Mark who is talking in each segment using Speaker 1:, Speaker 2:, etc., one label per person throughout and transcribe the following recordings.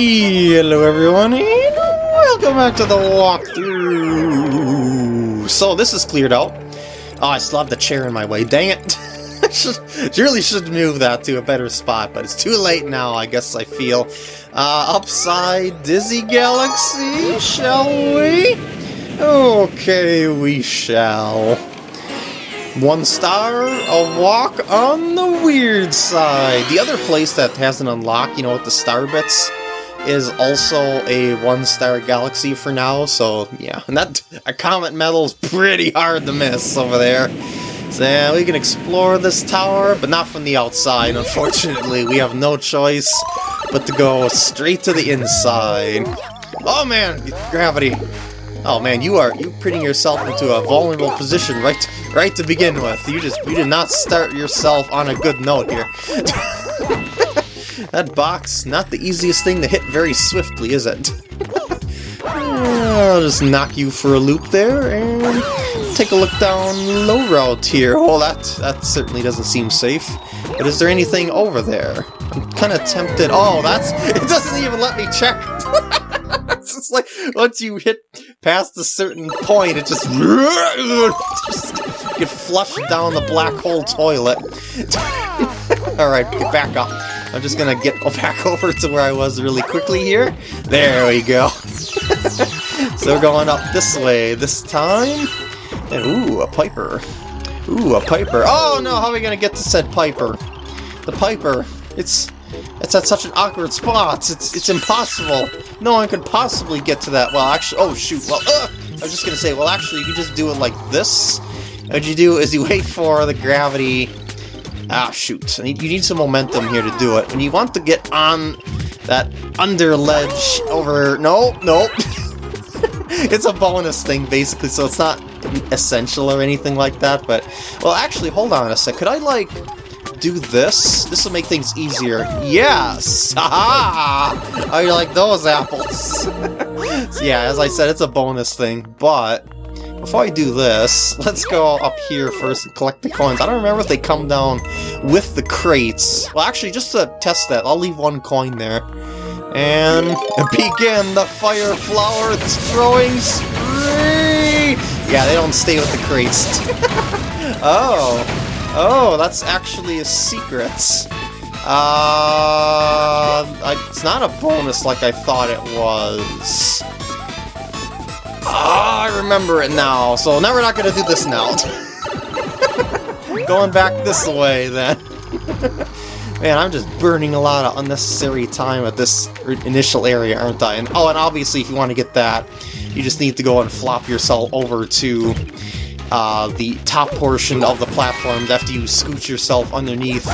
Speaker 1: Hello everyone, and welcome back to the walkthrough! So this is cleared out. Oh, I still have the chair in my way, dang it! I really should move that to a better spot, but it's too late now, I guess I feel. Uh, upside Dizzy Galaxy, shall we? Okay, we shall. One star, a walk on the weird side. The other place that hasn't unlocked, you know, with the star bits, is also a one-star galaxy for now, so yeah. And that a comet medal is pretty hard to miss over there. So yeah, we can explore this tower, but not from the outside, unfortunately. We have no choice but to go straight to the inside. Oh man, gravity. Oh man, you are you putting yourself into a vulnerable position right right to begin with. You just you did not start yourself on a good note here. that box, not the easiest thing to hit very swiftly, is it? I'll just knock you for a loop there and take a look down low route here. Oh, that that certainly doesn't seem safe. But is there anything over there? I'm kind of tempted. Oh, that's it doesn't even let me check. it's just like once you hit past a certain point, it just, just get flushed down the black hole toilet. Alright, get back up. I'm just gonna get back over to where I was really quickly here. There we go. so we're going up this way this time. And ooh, a Piper. Ooh, a Piper. Oh no, how are we gonna get to said Piper? The Piper. It's it's at such an awkward spot. It's it's impossible. No one could possibly get to that. Well, actually, oh shoot. Well, uh, I was just gonna say. Well, actually, you just do it like this. What you do is you wait for the gravity. Ah, shoot. You need some momentum here to do it. When you want to get on that under ledge over... No, no. it's a bonus thing, basically, so it's not essential or anything like that, but... Well, actually, hold on a sec. Could I, like, do this? This will make things easier. Yes! Haha! I like those apples. so yeah, as I said, it's a bonus thing, but... Before I do this, let's go up here first and collect the coins. I don't remember if they come down with the crates. Well, actually, just to test that, I'll leave one coin there. And begin the fire flower throwing spree! Yeah, they don't stay with the crates. oh, oh, that's actually a secret. Uh, it's not a bonus like I thought it was. Oh, I remember it now. So now we're not going to do this now. Going back this way, then. Man, I'm just burning a lot of unnecessary time at this initial area, aren't I? And Oh, and obviously if you want to get that, you just need to go and flop yourself over to uh, the top portion of the platform after you scoot yourself underneath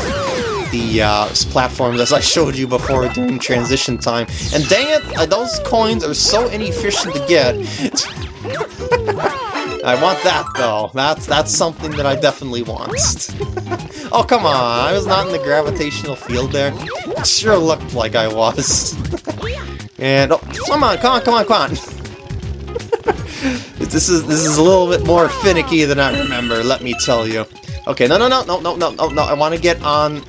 Speaker 1: the uh, platforms as I showed you before during transition time. And dang it, uh, those coins are so inefficient to get. I want that though. That's that's something that I definitely want. oh come on, I was not in the gravitational field there. It sure looked like I was. and oh, come on, come on, come on, come on. this is this is a little bit more finicky than I remember. Let me tell you. Okay, no, no, no, no, no, no, no, no. I want to get on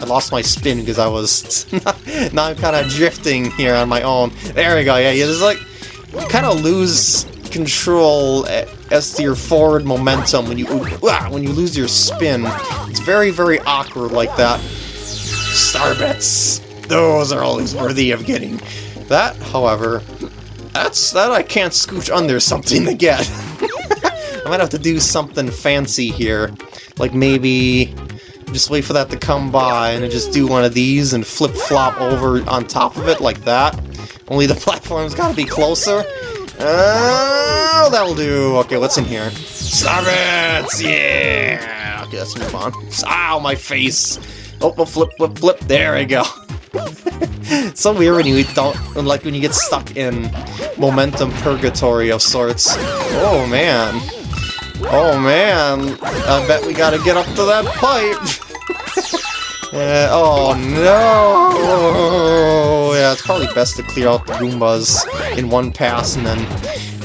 Speaker 1: I lost my spin because I was... now I'm kind of drifting here on my own. There we go, yeah, yeah, there's like... You kind of lose control eh, as to your forward momentum when you ah, when you lose your spin. It's very, very awkward like that. Star Starbits! Those are always worthy of getting. That, however, that's that I can't scooch under something to get. I might have to do something fancy here. Like maybe just wait for that to come by and just do one of these and flip-flop over on top of it like that. Only the platform's gotta be closer. Oh, that'll do. Okay, what's in here? It! Yeah! Okay, let's move on. Ow, my face! Oh, oh flip, flip, flip. There we go. so weird when you don't, like when you get stuck in momentum purgatory of sorts. Oh man. Oh man, I bet we gotta get up to that pipe! uh, oh no! Yeah, it's probably best to clear out the Goombas in one pass and then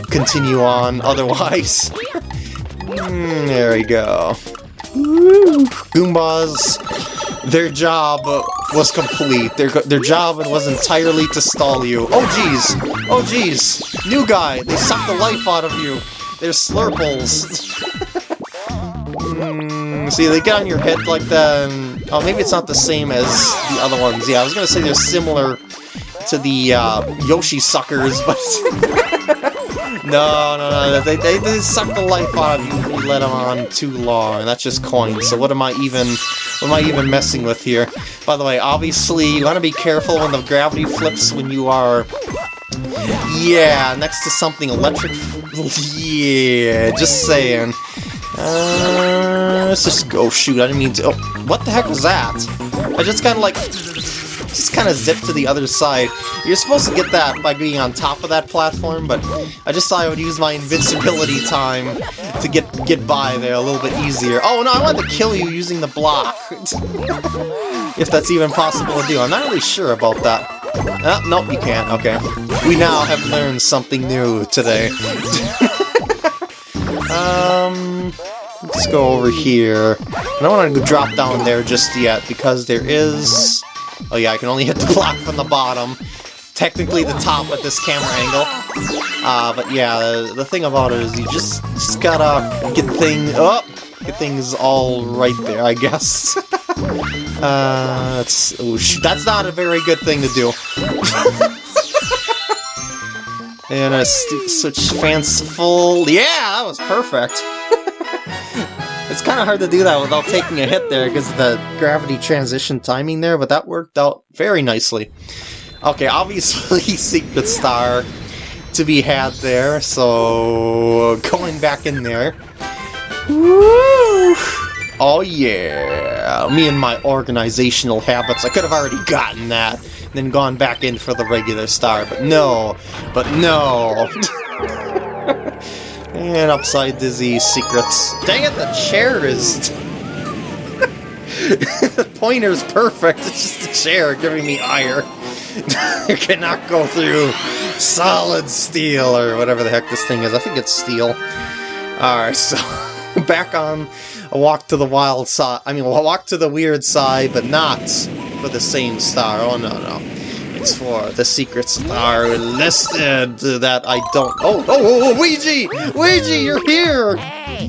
Speaker 1: continue on otherwise. mm, there we go. Goombas, their job was complete. Their, their job was entirely to stall you. Oh jeez! Oh jeez! New guy! They suck the life out of you! They're slurples! mm, see, they get on your head like that, and... Oh, maybe it's not the same as the other ones. Yeah, I was gonna say they're similar to the uh, Yoshi suckers, but... no, no, no, they, they, they suck the life out of you if you let them on too long, and that's just coins, so what am I even... What am I even messing with here? By the way, obviously, you want to be careful when the gravity flips when you are... Yeah, next to something electric... yeah, just saying. Uh, let's just go. shoot, I didn't mean to... Oh, what the heck was that? I just kind of like just kind of zip to the other side. You're supposed to get that by being on top of that platform, but I just thought I would use my invincibility time to get get by there a little bit easier. Oh no, I wanted to kill you using the block. if that's even possible to do. I'm not really sure about that. Oh, nope, you can't. Okay. We now have learned something new today. um... Let's go over here. I don't want to drop down there just yet, because there is Oh yeah, I can only hit the block from the bottom. Technically the top at this camera angle. Uh, but yeah, the, the thing about it is you just, just gotta get things... Oh! Get things all right there, I guess. uh, that's, oh, that's not a very good thing to do. and a switch fanciful... Yeah, that was perfect. It's kind of hard to do that without taking a hit there because the gravity transition timing there, but that worked out very nicely. Okay, obviously Secret Star to be had there, so going back in there. Woo! Oh yeah! Me and my organizational habits, I could have already gotten that, then gone back in for the regular star, but no, but no! And upside dizzy secrets. Dang it, the chair is... the pointer's perfect, it's just the chair giving me ire. you cannot go through solid steel, or whatever the heck this thing is. I think it's steel. Alright, so back on a walk to the wild side. I mean, a walk to the weird side, but not for the same star. Oh, no, no It's for the secrets star listed that I don't... Oh, oh, oh, oh, Luigi! Luigi, you're here!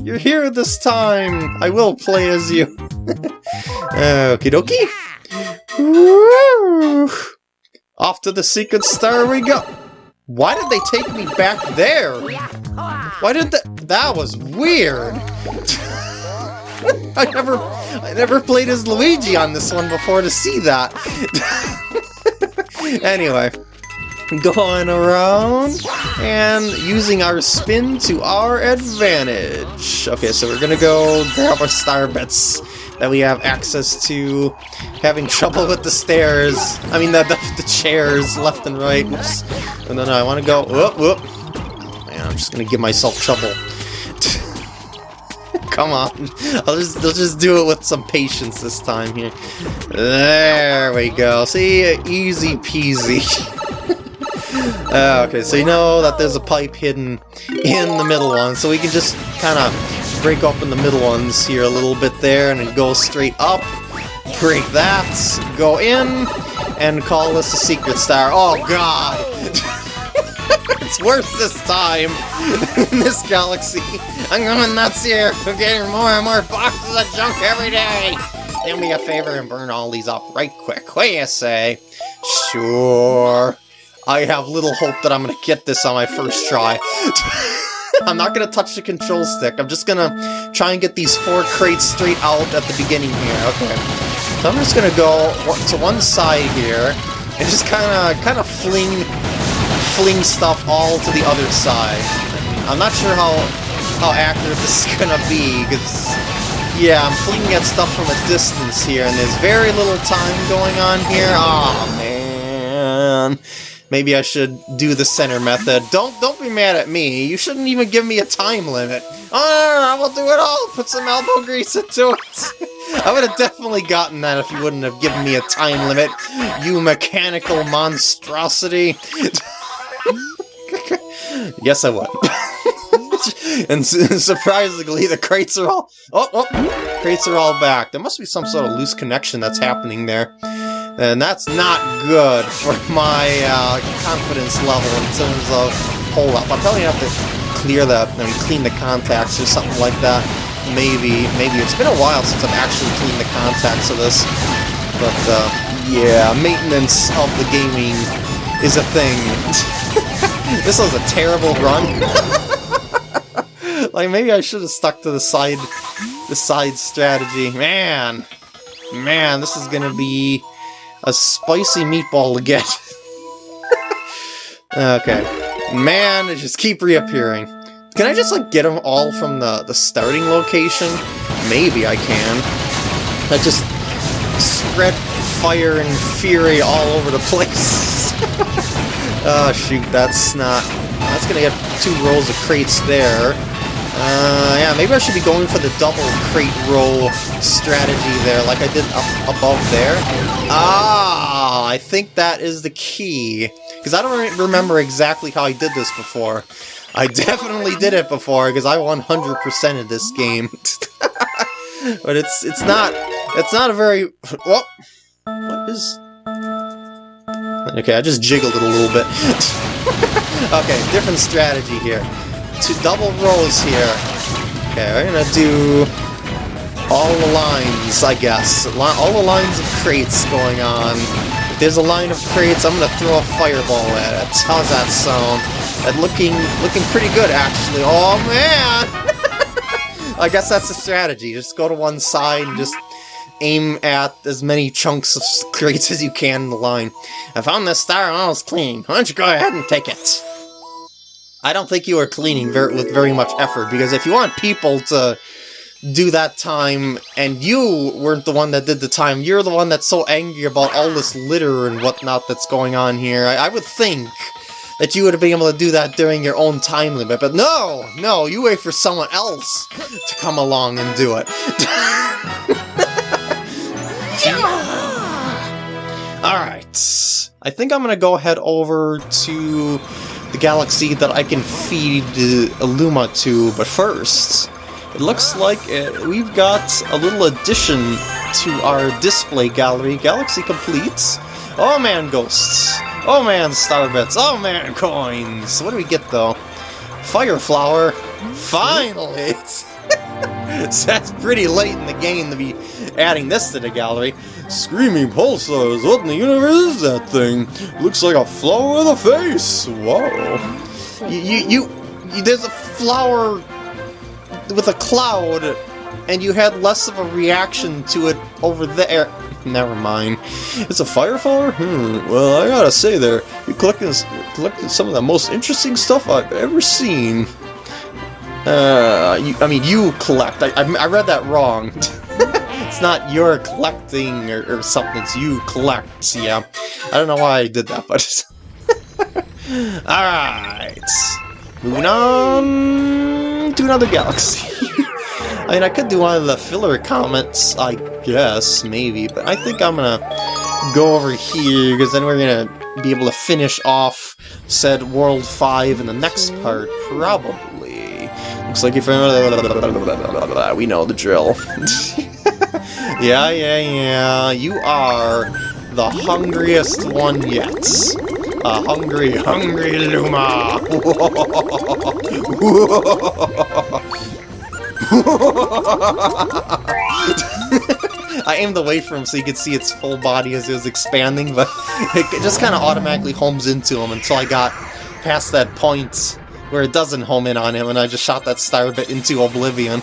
Speaker 1: You're here this time! I will play as you. Okie dokie. Off to the secret star we go. Why did they take me back there? Why did that... That was weird. I never... I never played as Luigi on this one before to see that. anyway, going around and using our spin to our advantage. Okay, so we're gonna go grab our star bits that we have access to. Having trouble with the stairs. I mean, the, the, the chairs left and right. Oops. And then I want to go. Whoop, whoop. Man, I'm just gonna give myself trouble. Come on. I'll just, I'll just do it with some patience this time here. There we go. See? Easy peasy. uh, okay, so you know that there's a pipe hidden in the middle one, so we can just kind of break open the middle ones here a little bit there, and go straight up, break that, go in, and call this a secret star. Oh god! it's worse this time in this galaxy. I'm going nuts here. I'm getting more and more boxes of junk every day. Do me a favor and burn all these up right quick. What do you say? Sure. I have little hope that I'm going to get this on my first try. I'm not going to touch the control stick. I'm just going to try and get these four crates straight out at the beginning here. Okay. So I'm just going to go to one side here and just kind of kind of fling fling stuff all to the other side. I'm not sure how how accurate this is gonna be, because, yeah, I'm flinging at stuff from a distance here, and there's very little time going on here. oh, man. Maybe I should do the center method. Don't don't be mad at me. You shouldn't even give me a time limit. Oh, I will do it all. Put some elbow grease into it. I would have definitely gotten that if you wouldn't have given me a time limit, you mechanical monstrosity. yes, I would. and surprisingly, the crates are all... Oh, oh! Crates are all back. There must be some sort of loose connection that's happening there. And that's not good for my uh, confidence level in terms of pull-up. I'm probably gonna have to clear the, I mean, clean the contacts or something like that. Maybe, maybe. It's been a while since I've actually cleaned the contacts of this. But, uh, yeah, maintenance of the gaming is a thing. this was a terrible run. like, maybe I should have stuck to the side, the side strategy. Man, man, this is gonna be a spicy meatball to get. okay. Man, they just keep reappearing. Can I just, like, get them all from the, the starting location? Maybe I can. I just spread fire and fury all over the place. Oh, shoot, that's not... That's gonna get two rolls of crates there. Uh, yeah, maybe I should be going for the double crate roll strategy there, like I did up above there. Ah, I think that is the key. Because I don't remember exactly how I did this before. I definitely did it before, because I 100%ed this game. but it's it's not it's not a very... Well, what is... Okay, I just jiggled it a little bit. okay, different strategy here two double rows here. Okay, we're gonna do all the lines, I guess. All the lines of crates going on. If there's a line of crates, I'm gonna throw a fireball at it. How's that sound? That looking looking pretty good, actually. Oh, man! I guess that's the strategy. Just go to one side and just aim at as many chunks of crates as you can in the line. I found this star and I was clean. Why don't you go ahead and take it? I don't think you are cleaning very, with very much effort, because if you want people to do that time, and you weren't the one that did the time, you're the one that's so angry about all this litter and whatnot that's going on here, I, I would think that you would have been able to do that during your own time limit, but no! No, you wait for someone else to come along and do it. Alright, I think I'm gonna go head over to the galaxy that I can feed a Luma to, but first, it looks like uh, we've got a little addition to our display gallery. Galaxy completes. Oh man, ghosts. Oh man, starbits. Oh man, coins. What do we get though? Fire flower. Finally! so that's pretty late in the game to be adding this to the gallery. Screaming pulsars, what in the universe is that thing? Looks like a flower with a face! Whoa. You, you, you, there's a flower with a cloud, and you had less of a reaction to it over there. Never mind. It's a fire flower? Hmm, well, I gotta say there, you collected, collected some of the most interesting stuff I've ever seen. Uh, you, I mean, you collect. I, I, I read that wrong. it's not you're collecting or, or, something, it's you collect, yeah. I don't know why I did that, but... Alright. Moving on to another galaxy. I mean, I could do one of the filler comments, I guess, maybe, but I think I'm gonna go over here, because then we're gonna be able to finish off said World 5 in the next part, probably. Looks like if we know the drill. Yeah, yeah, yeah. You are the hungriest one yet. A hungry, hungry Luma. I aimed away from him so you could see its full body as it was expanding, but it just kind of automatically homes into him until I got past that point where it doesn't home in on him, and I just shot that Starbit into oblivion.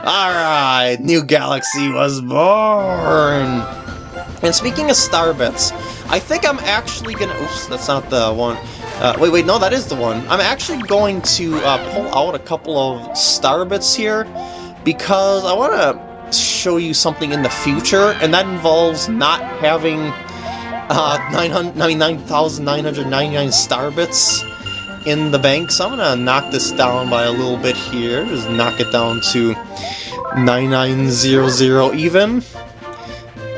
Speaker 1: Alright, new galaxy was born! And speaking of Starbits, I think I'm actually gonna... Oops, that's not the one. Uh, wait, wait, no, that is the one. I'm actually going to uh, pull out a couple of Starbits here, because I want to show you something in the future, and that involves not having uh, 9,999 starbits in the bank, so I'm gonna knock this down by a little bit here. Just knock it down to 9900 even.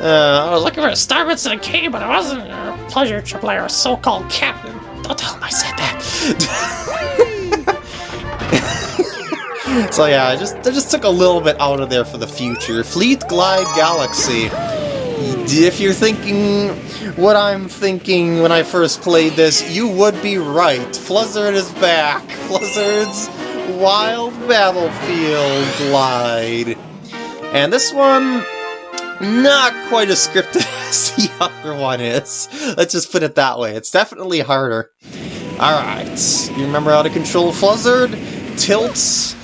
Speaker 1: Uh, I was looking for a Starbits in a cave, but it wasn't a pleasure to play our so-called captain. Don't tell him I said that. so yeah, I just I just took a little bit out of there for the future. Fleet Glide Galaxy. If you're thinking what I'm thinking when I first played this, you would be right. Fluzzard is back. Fluzzard's Wild Battlefield Glide. And this one, not quite as scripted as the other one is. Let's just put it that way. It's definitely harder. Alright, you remember how to control Fluzzard? Tilts,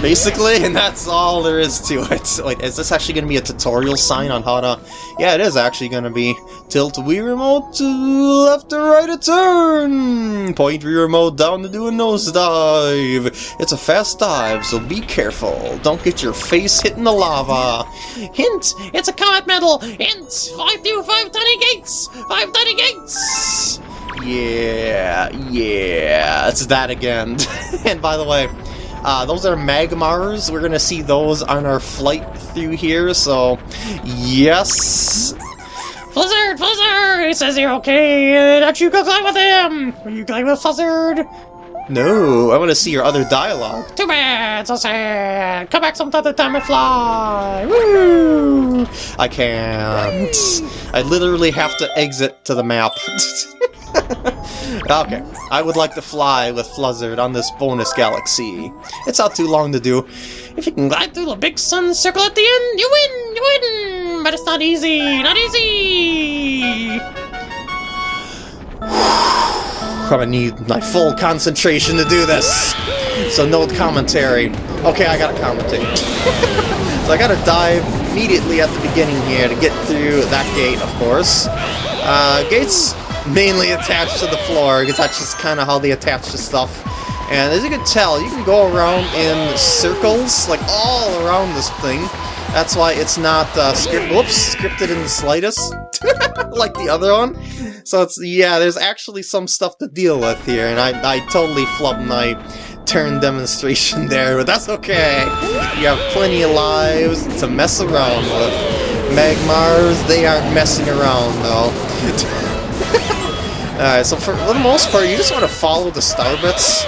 Speaker 1: basically, and that's all there is to it. Wait, is this actually going to be a tutorial sign on how to... Yeah, it is actually going to be tilt Wii remote to left or right a turn! Point Wii remote down to do a nosedive! It's a fast dive, so be careful. Don't get your face hit in the lava. Hint! It's a comet medal! Hint! 5 to 5 tiny gates! 5 tiny gates! Yeah, yeah, it's that again. and by the way, uh, those are Magmars. We're going to see those on our flight through here, so yes.
Speaker 2: Fluzzard, Fluzzard! He says you're okay, that you can climb with him! Are you going with Fluzzard?
Speaker 1: No, I want to see your other dialogue.
Speaker 2: Too bad, so sad! Come back some other time and fly! Woo!
Speaker 1: I can't. I literally have to exit to the map. okay, I would like to fly with Fluzzard on this bonus galaxy. It's not too long to do.
Speaker 2: If you can glide through the big sun circle at the end, you win! You win! But it's not easy! Not easy!
Speaker 1: I'm gonna need my full concentration to do this. So no commentary. Okay, I gotta commentate. so I gotta dive immediately at the beginning here to get through that gate, of course. Uh, gates mainly attached to the floor, because that's just kind of how they attach to stuff. And as you can tell, you can go around in circles, like all around this thing. That's why it's not uh, script whoops, scripted in the slightest, like the other one. So it's, yeah, there's actually some stuff to deal with here, and I, I totally flubbed my turn demonstration there, but that's okay. You have plenty of lives to mess around with. Magmars, they aren't messing around, though. Alright, so for the most part, you just want to follow the star bits.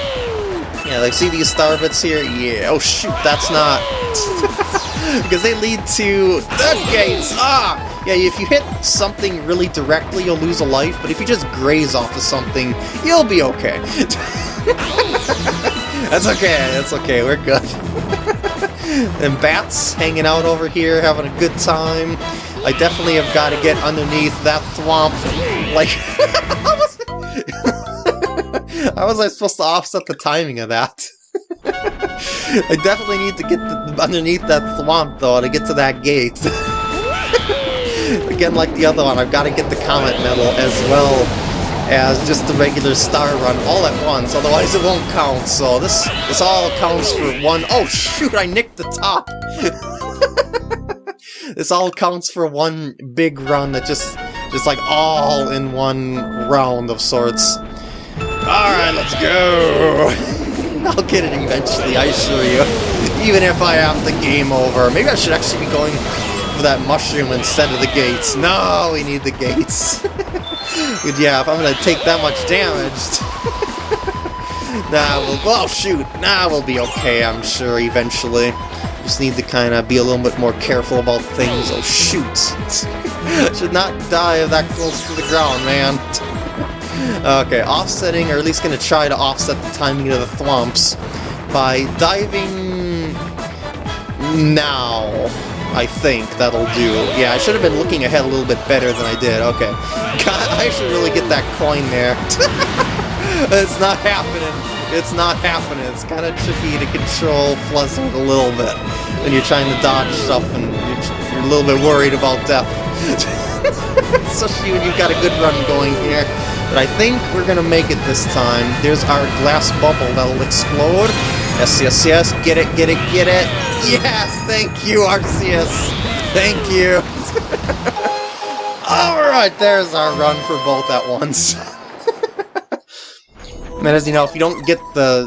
Speaker 1: Yeah, like, see these star bits here? Yeah, oh shoot, that's not... because they lead to the gates! Ah! Yeah, if you hit something really directly, you'll lose a life, but if you just graze off of something, you'll be okay. that's okay, that's okay, we're good. and bats hanging out over here, having a good time. I definitely have got to get underneath that thwomp. Like, how was I supposed to offset the timing of that? I definitely need to get the, underneath that thwomp, though, to get to that gate. Again, like the other one, I've got to get the Comet Medal as well as just the regular star run all at once, otherwise it won't count, so this, this all counts for one- Oh shoot, I nicked the top! This all counts for one big run that just, just like all in one round of sorts. Alright, let's go! I'll get it eventually, I assure you. Even if I have the game over. Maybe I should actually be going for that mushroom instead of the gates. No, we need the gates. yeah, if I'm gonna take that much damage... nah, we'll... Oh, shoot! Nah, we'll be okay, I'm sure, eventually. Just need to kind of be a little bit more careful about things. Oh, shoot! Should not die that close to the ground, man. okay, offsetting, or at least going to try to offset the timing of the thwomps by diving now. I think that'll do. Yeah, I should have been looking ahead a little bit better than I did. Okay. God, I should really get that coin there. it's not happening. It's not happening. It's kind of tricky to control Fluzzard a little bit when you're trying to dodge stuff and you're, you're a little bit worried about death. Especially when you've got a good run going here. But I think we're gonna make it this time. There's our glass bubble that'll explode. Yes, yes, yes. Get it, get it, get it. Yes, thank you, Arceus. Thank you. Alright, there's our run for both at once. And as you know, if you don't get the,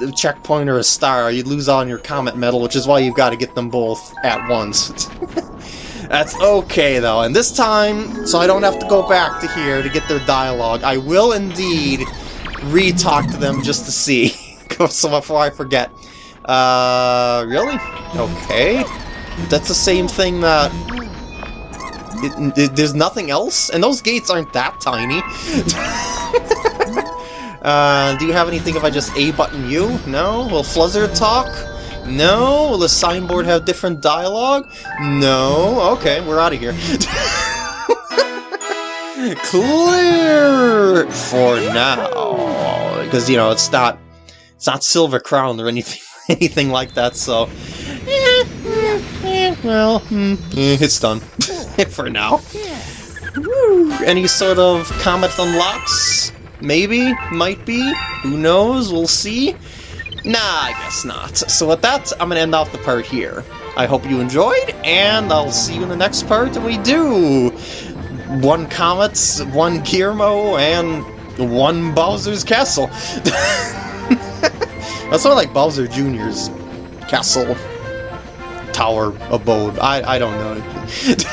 Speaker 1: the checkpoint or a star, you lose on your Comet Medal, which is why you've got to get them both at once. That's okay, though. And this time, so I don't have to go back to here to get their dialogue, I will indeed re-talk to them just to see. so before I forget. Uh, really? Okay. That's the same thing that... it, it- there's nothing else? And those gates aren't that tiny. uh, do you have anything if I just A button you? No? Will Fluzzard talk? No? Will the signboard have different dialogue? No? Okay, we're out of here. Clear for now. Because, you know, it's not it's not Silver Crown or anything anything like that, so eh, eh, eh, well, hmm, it's done for now. Any sort of comet unlocks? Maybe, might be, who knows, we'll see. Nah, I guess not. So with that, I'm gonna end off the part here. I hope you enjoyed, and I'll see you in the next part, and we do! One Comet, one Guillermo, and one Bowser's Castle. That's of like Bowser Jr.'s castle, tower, abode. I, I don't know.